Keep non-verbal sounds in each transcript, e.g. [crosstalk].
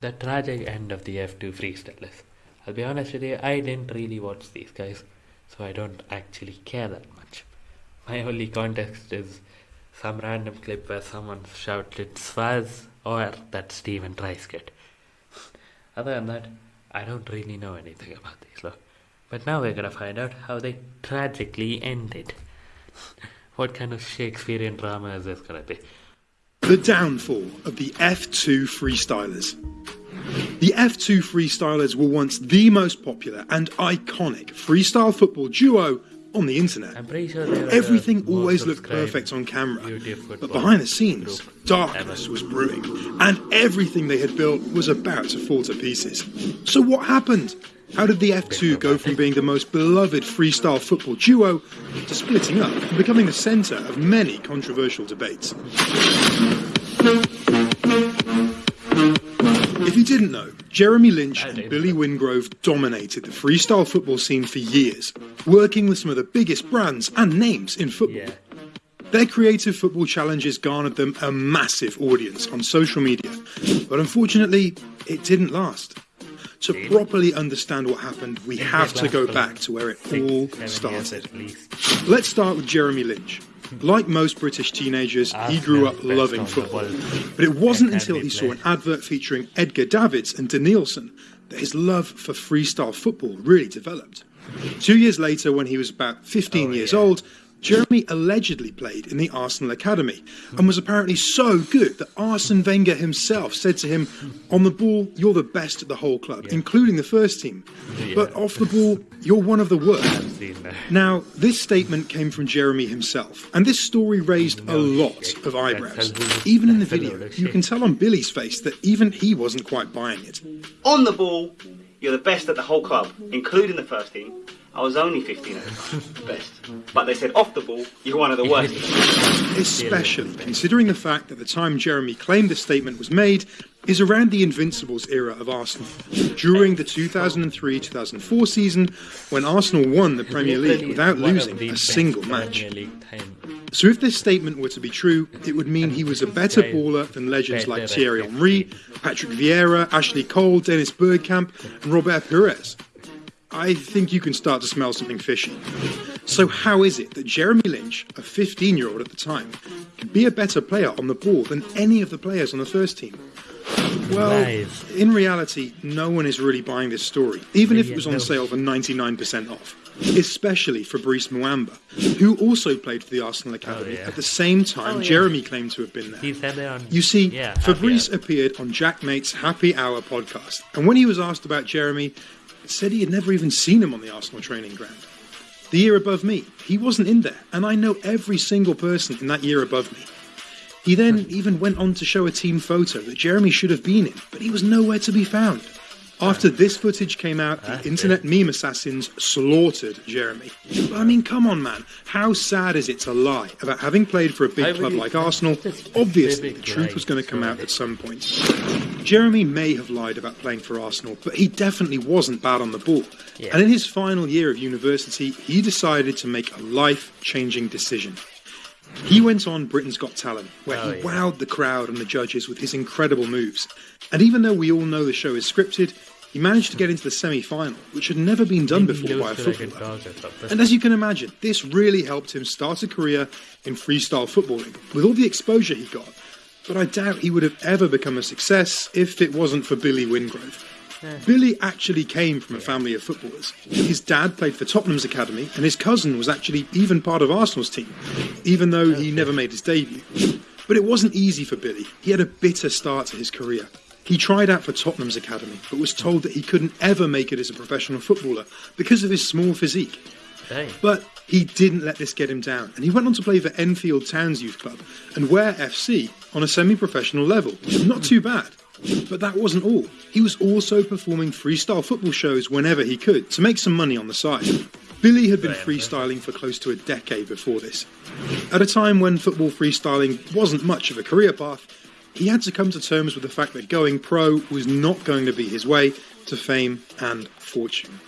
The tragic end of the F2 freestylers. I'll be honest with you, I didn't really watch these guys, so I don't actually care that much. My only context is some random clip where someone shouted Swaz or that Steven Stephen Treiskett. Other than that, I don't really know anything about these lot. But now we're gonna find out how they tragically ended. [laughs] what kind of Shakespearean drama is this gonna be? The downfall of the F2 freestylers. The F2 freestylers were once the most popular and iconic freestyle football duo on the internet. Sure Everything always looked perfect on camera, but behind the scenes, darkness was brewing, and everything they had built was about to fall to pieces. So, what happened? How did the F2 go from being the most beloved freestyle football duo to splitting up and becoming the centre of many controversial debates? If you didn't know, Jeremy Lynch and. Billy Wingrove dominated the freestyle football scene for years, working with some of the biggest brands and names in football. Yeah. Their creative football challenges garnered them a massive audience on social media, but unfortunately, it didn't last. To Really? properly understand what happened, we have to go back to where it all started. Let's start with Jeremy Lynch. Like most British teenagers, he grew up loving best on the football. But it wasn't until he saw an advert featuring Edgar Davids and Denilson that his love for freestyle football really developed. Two years later, when he was about 15 Oh, years yeah. old, Jeremy allegedly played in the Arsenal Academy and was apparently so good that Arsene Wenger himself said to him, On the ball, you're the best at the whole club, including the first team. But Yeah. off the ball, you're one of the worst. Now, this statement came from Jeremy himself, and this story raised a lot shit. of eyebrows. Even in the video, you can tell on Billy's face that even he wasn't quite buying it. On the ball, you're the best at the whole club, including the first team. I was only 15 at the time, [laughs] best. But they said off the ball, you're one of the [laughs] worst. Especially considering the fact that the time Jeremy claimed this statement was made is around the Invincibles era of Arsenal, during the 2003 2004 season when Arsenal won the Premier League without losing a single match. So if this statement were to be true, it would mean he was a better baller than legends like Thierry Henry, Patrick Vieira, Ashley Cole, Dennis Bergkamp, and Robert Pires. I think you can start to smell something fishy. So how is it that Jeremy Lynch, a 15-year-old at the time, could be a better player on the ball than any of the players on the first team? Well, Lies. in reality, no one is really buying this story, even if it was on sale for 99% off. Especially for Fabrice Muamba, who also played for the Arsenal oh, Academy yeah. at the same oh, time Oh, yeah. Jeremy claimed to have been there. He said it on. You see, yeah, Fabrice happy appeared on JaackMaate's Happy Hour podcast, and when he was asked about Jeremy, said he had never even seen him on the Arsenal training ground. The year above me, he wasn't in there, and I know every single person in that year above me. He then hmm. even went on to show a team photo that Jeremy should have been in, but he was nowhere to be found. After this footage came out, the internet meme assassins slaughtered Jeremy. But I mean, come on, man. How sad is it to lie about having played for a big club like Arsenal? Obviously, the truth was going to come out at some point. Jeremy may have lied about playing for Arsenal, but he definitely wasn't bad on the ball. And in his final year of university, he decided to make a life changing decision. He went on Britain's Got Talent, where Oh, he yeah. wowed the crowd and the judges with his incredible moves. And even though we all know the show is scripted, he managed to get into the semi final, which had never been done before by a lose to like a footballer. dog or something. And as you can imagine, this really helped him start a career in freestyle footballing with all the exposure he got. But I doubt he would have ever become a success if it wasn't for Billy Wingrove. Billy actually came from a family of footballers. His dad played for Tottenham's academy, and his cousin was actually even part of Arsenal's team, even though he never made his debut. But it wasn't easy for Billy. He had a bitter start to his career. He tried out for Tottenham's academy, but was told that he couldn't ever make it as a professional footballer because of his small physique. Hey, But he didn't let this get him down, and he went on to play for Enfield Towns Youth Club and Ware FC on a semi professional level. Not too bad. But that wasn't all. He was also performing freestyle football shows whenever he could to make some money on the side. Billy had been freestyling for close to a decade before this. At a time when football freestyling wasn't much of a career path, he had to come to terms with the fact that going pro was not going to be his way to fame and fortune.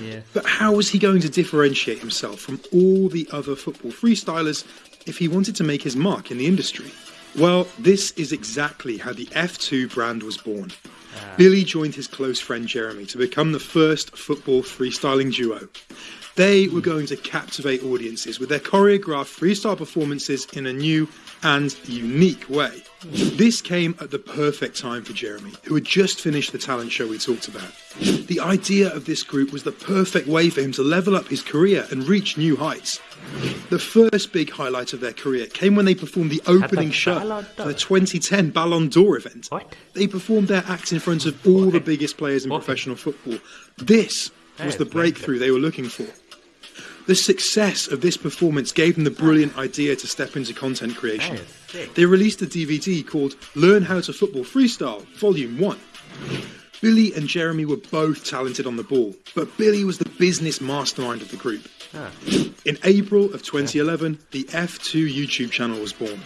yeah. But how was he going to differentiate himself from all the other football freestylers if he wanted to make his mark in the industry? Well, this is exactly how the F2 brand was born. Ah. Billy joined his close friend Jeremy to become the first football freestyling duo. They were going to captivate audiences with their choreographed freestyle performances in a new and unique way. This came at the perfect time for Jeremy, who had just finished the talent show we talked about. The idea of this group was the perfect way for him to level up his career and reach new heights. The first big highlight of their career came when they performed the opening show for the 2010 Ballon d'Or event. What? They performed their act in front of all the biggest players in professional football. This was the breakthrough they were looking for. The success of this performance gave them the brilliant idea to step into content creation. That is sick. They released a DVD called Learn How to Football Freestyle, Volume 1. Billy and Jeremy were both talented on the ball, but Billy was the business mastermind of the group. In April of 2011, the F2 YouTube channel was born,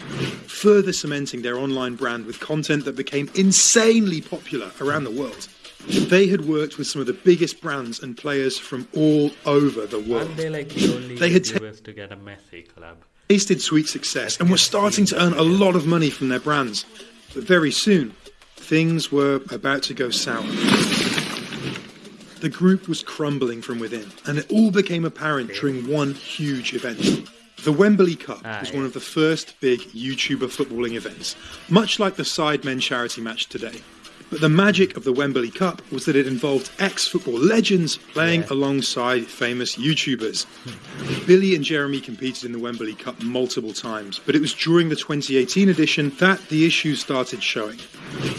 further cementing their online brand with content that became insanely popular around the world. They had worked with some of the biggest brands and players from all over the world. Aren't they like the only They had ta- to get a Messi collab? tasted sweet success and were starting to earn a lot of money from their brands. But very soon, things were about to go sour. The group was crumbling from within, and it all became apparent during one huge event. The Wembley Cup Ah, was yeah. one of the first big YouTuber footballing events, much like the Sidemen charity match today. But the magic of the Wembley Cup was that it involved ex football legends playing Yeah. alongside famous YouTubers. Billy and Jeremy competed in the Wembley Cup multiple times, but it was during the 2018 edition that the issues started showing.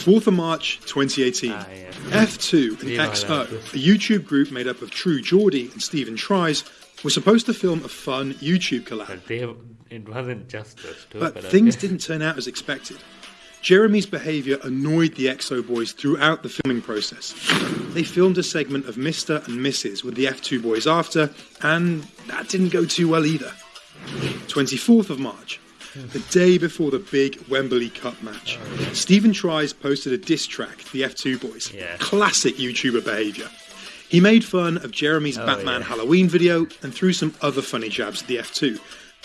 4th of March 2018, Ah, yeah. F2 and XO, a YouTube group made up of True Geordie and Stephen Tries, were supposed to film a fun YouTube collab. But they, it wasn't just those two. But okay. things [laughs] didn't turn out as expected. Jeremy's behaviour annoyed the EXO boys throughout the filming process. They filmed a segment of Mr. and Mrs. with the F2 boys after, and that didn't go too well either. 24th of March, the day before the big Wembley Cup match, Stephen Tries posted a diss track to the F2 boys. Yeah. Classic YouTuber behaviour. He made fun of Jeremy's oh, Batman yeah. Halloween video and threw some other funny jabs at the F2.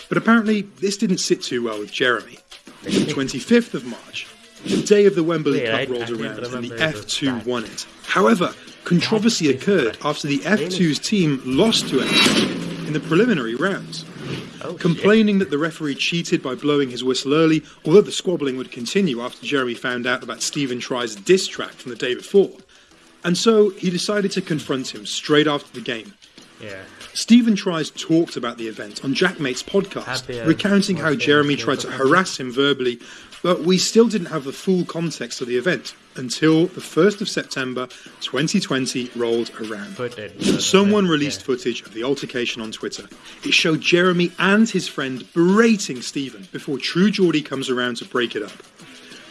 But apparently, this didn't sit too well with Jeremy. 25th of March, the day of the Wembley Cup rolled around and the remember it was F2 that. won it. However, controversy occurred after the F2's team lost to F2 in the preliminary rounds. Oh. Complaining that the referee cheated by blowing his whistle early, although the squabbling would continue after Jeremy found out about Stephen Try's diss track from the day before. And so he decided to confront him straight after the game. Yeah. Stephen Tries talked about the event on JaackMaate's podcast, Happy recounting how Jeremy tried to harass him verbally, but we still didn't have the full context of the event until the 1st of September 2020 rolled around. Someone released footage of the altercation on Twitter. It showed Jeremy and his friend berating Stephen before True Geordie comes around to break it up.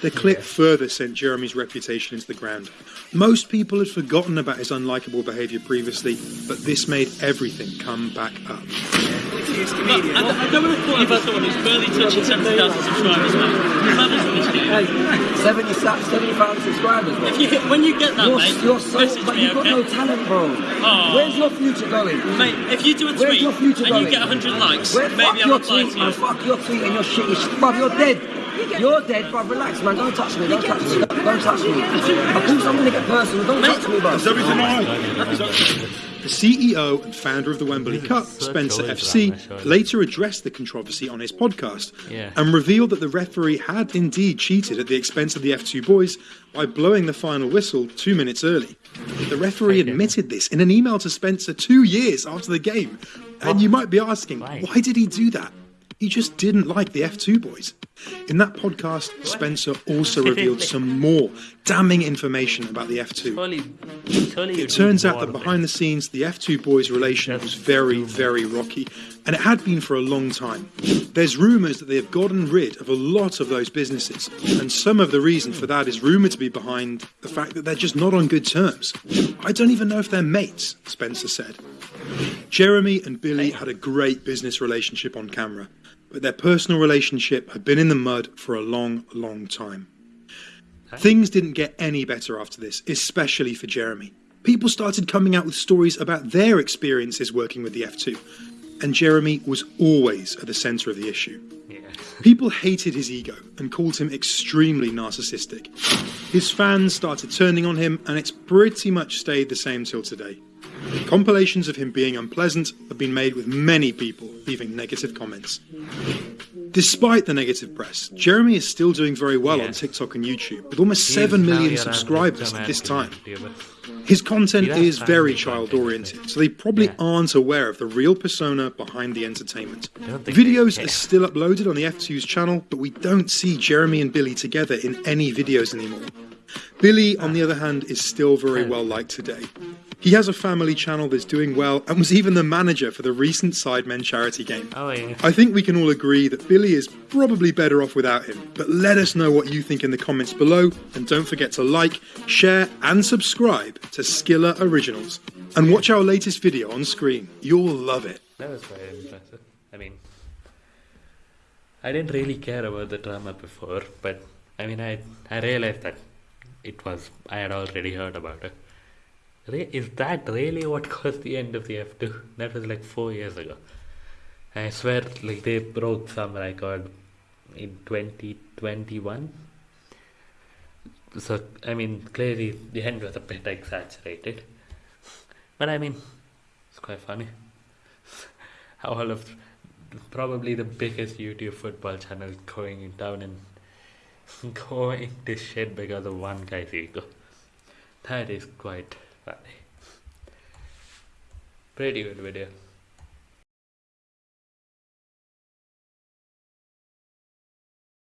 The clip Yeah. further sent Jeremy's reputation into the ground. Most people had forgotten about his unlikable behaviour previously, but this made everything come back up. But I, I don't want to call about someone who's barely touching 70,000 subscribers, mate. Your mother's this video. Hey, 70, 70,000 subscribers, bro. If you when you get that, You're, mate, you're so, message but me, you've got okay? no talent, bro. Oh. Where's your future going? Mate, if you do a Where's tweet your future and you get 100 likes, Where, maybe I'll your reply tweet, to man. you. Fuck your tweet and your shit. is- Bruv, you're dead. You're dead, bruv. Relax, man. Don't touch me. Don't touch me. Don't touch me. Of course, I'm gonna get personal. Don't touch me, bruv. The CEO and founder of the Wembley Cup, Spencer FC, later addressed the controversy on his podcast Yeah. and revealed that the referee had indeed cheated at the expense of the F2 boys by blowing the final whistle two minutes early. The referee admitted this in an email to Spencer two years after the game. And you might be asking, Why? why did he do that? He just didn't like the F2 boys. In that podcast, Spencer also revealed some [laughs] more damning information about the F2. Surely, surely It turns out that behind the scenes, the F2 boys' relation was very, very rocky, and it had been for a long time. There's rumours that they have gotten rid of a lot of those businesses, and some of the reason for that is rumoured to be behind the fact that they're just not on good terms. I don't even know if they're mates, Spencer said. Jeremy and Billy had a great business relationship on camera, but their personal relationship had been in the mud for a long, long time. Things didn't get any better after this, especially for Jeremy. People started coming out with stories about their experiences working with the F2. and Jeremy was always at the centre of the issue. Yeah. People hated his ego and called him extremely narcissistic. His fans started turning on him, and it's pretty much stayed the same till today. Compilations of him being unpleasant have been made with many people leaving negative comments. Despite the negative press, Jeremy is still doing very well Yeah. on TikTok and YouTube, with almost He's 7 now million subscribers at this time. His content is very child oriented, so they probably Yeah. aren't aware of the real persona behind the entertainment. don't think they Videos are still uploaded on the F2's channel, but we don't see Jeremy and Billy together in any videos anymore. Billy, on the other ah. hand, is still very well liked today. He has a family channel that's doing well and was even the manager for the recent Sidemen charity game. Oh, yeah. I think we can all agree that Billy is probably better off without him, but let us know what you think in the comments below, and don't forget to like, share, and subscribe to Skiller Originals. And watch our latest video on screen. You'll love it. That was very impressive. I mean, I didn't really care about the drama before, but I mean, I I realized that it was I had already heard about it. Is that really what caused the end of the F2? That was like four years ago. I swear, like they broke some record in 2021. So I mean, clearly the end was a bit exaggerated, but I mean, it's quite funny How [laughs] all of probably the biggest YouTube football channel going down and [laughs] going to shit because of one guy's ego. That is quite funny. Pretty good video.